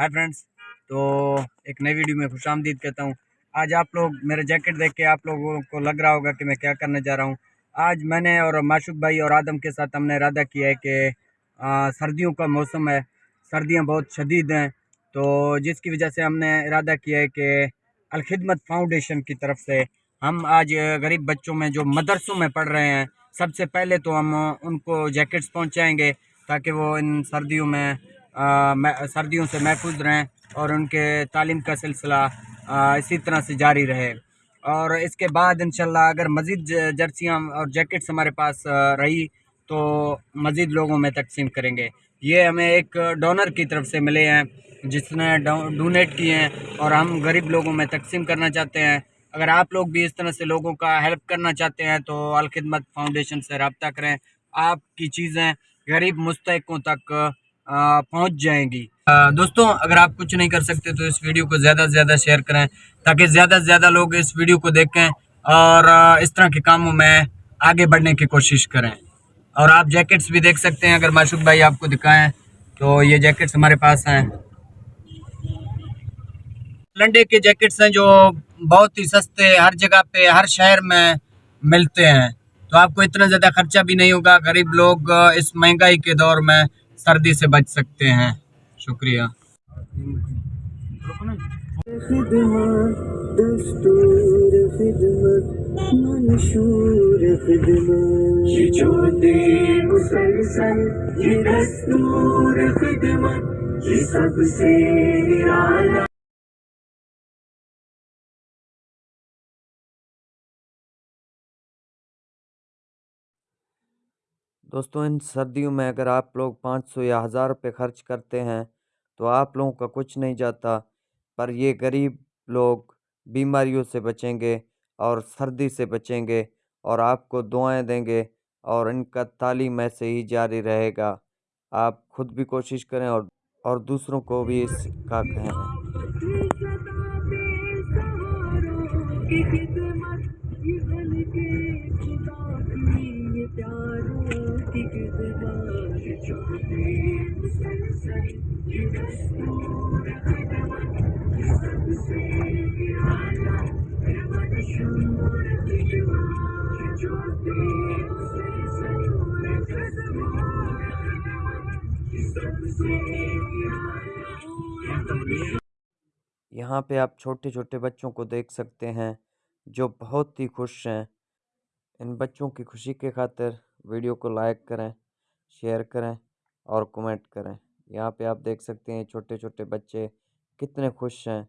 Hi friends तो एक नई वीडियो में खुश आमदीद कहता हूँ। आज आप लोग, मेरा जैकेट देख के आप लोगों को लग रहा होगा कि मैं क्या करने जा रहा हूँ। आज मैंने और माशुक भाई और आदम के साथ हमने इरादा किया है कि सर्दियों का मौसम है। सर्दियाँ बहुत शदीद हैं। तो जिसकी वजह से हमने इरादा किया है कि अलखिदमत फाउंडेशन की तरफ़ से हम आज गरीब बच्चों में जो मदरसों में पढ़ रहे हैं, सबसे पहले तो हम उनको जैकेट्स पहुँचाएँगे ताकि वो इन सर्दियों में सर्दियों से महफूज रहें और उनके तालीम का सिलसिला इसी तरह से जारी रहे। और इसके बाद इन अगर मज़ीद जर्सियाँ और जैकेट्स हमारे पास रही तो मज़ीद लोगों में तकसीम करेंगे। ये हमें एक डोनर की तरफ़ से मिले हैं, जिसने डोनेट किए हैं और हम गरीब लोगों में तकसीम करना चाहते हैं। अगर आप लोग भी इस तरह से लोगों का हेल्प करना चाहते हैं तो अलखिदमत फाउंडेशन से रबता करें। आपकी चीज़ें गरीब मुस्तकों तक पहुँच जाएँगी। दोस्तों, अगर आप कुछ नहीं कर सकते तो इस वीडियो को ज़्यादा से ज़्यादा शेयर करें, ताकि ज़्यादा से ज़्यादा लोग इस वीडियो को देखें और इस तरह के कामों में आगे बढ़ने की कोशिश करें। और आप जैकेट्स भी देख सकते हैं, अगर माशुक भाई आपको दिखाएँ तो ये जैकेट्स हमारे पास हैं। लंडे के जैकेट्स हैं जो बहुत ही सस्ते, हर जगह पे, हर शहर में मिलते हैं। तो आपको इतना ज़्यादा खर्चा भी नहीं होगा। गरीब लोग इस महँगाई के दौर में सर्दी से बच सकते हैं। शुक्रिया। दोस्तों, इन सर्दियों में अगर आप लोग पाँच सौ या हज़ार रुपये खर्च करते हैं तो आप लोगों का कुछ नहीं जाता। पर ये गरीब लोग बीमारियों से बचेंगे और सर्दी से बचेंगे और आपको दुआएँ देंगे और इनका तालीम ऐसे ही जारी रहेगा। आप खुद भी कोशिश करें और और दूसरों को भी इसका कहें। यहाँ पे आप छोटे छोटे बच्चों को देख सकते हैं, जो बहुत ही खुश हैं। इन बच्चों की खुशी के खातिर वीडियो को लाइक करें, शेयर करें और कमेंट करें। यहाँ पे आप देख सकते हैं छोटे छोटे बच्चे कितने खुश हैं।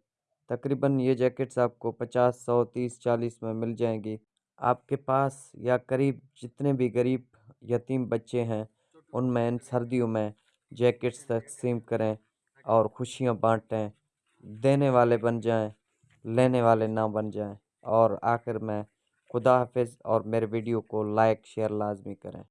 तकरीबन ये जैकेट्स आपको पचास, सौ, तीस, चालीस में मिल जाएँगी। आपके पास या करीब जितने भी गरीब यतीम बच्चे हैं, उनमें, इन सर्दियों में जैकेट्स तकसीम करें और खुशियाँ बांटें। देने वाले बन जाएँ, लेने वाले ना बन जाएँ और आखिर में खुदा हाफिज़ और मेरे वीडियो को लाइक, शेयर लाजमी करें।